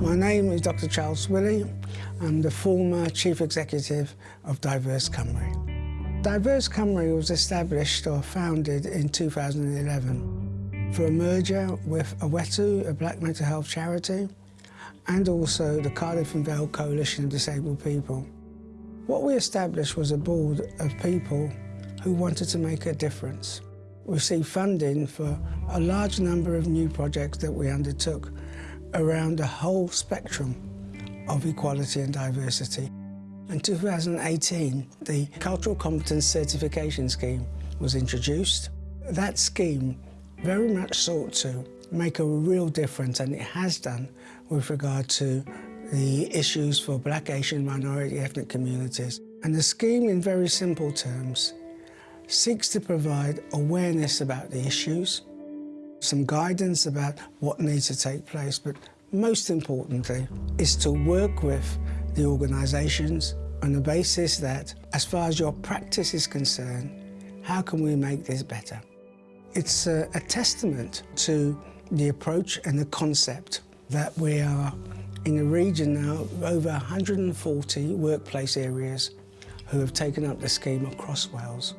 My name is Dr Charles Willie. I'm the former Chief Executive of Diverse Cymru. Diverse Cymru was established or founded in 2011 for a merger with Awetu, a black mental health charity, and also the Cardiff and Vale Coalition of Disabled People. What we established was a board of people who wanted to make a difference. We received funding for a large number of new projects that we undertook around the whole spectrum of equality and diversity. In 2018, the Cultural Competence Certification Scheme was introduced. That scheme very much sought to make a real difference, and it has done, with regard to the issues for black, Asian, minority ethnic communities. And the scheme, in very simple terms, seeks to provide awareness about the issues, some guidance about what needs to take place, but most importantly is to work with the organisations on the basis that, as far as your practice is concerned, how can we make this better? It's a, a testament to the approach and the concept that we are in a region now over 140 workplace areas who have taken up the scheme across Wales.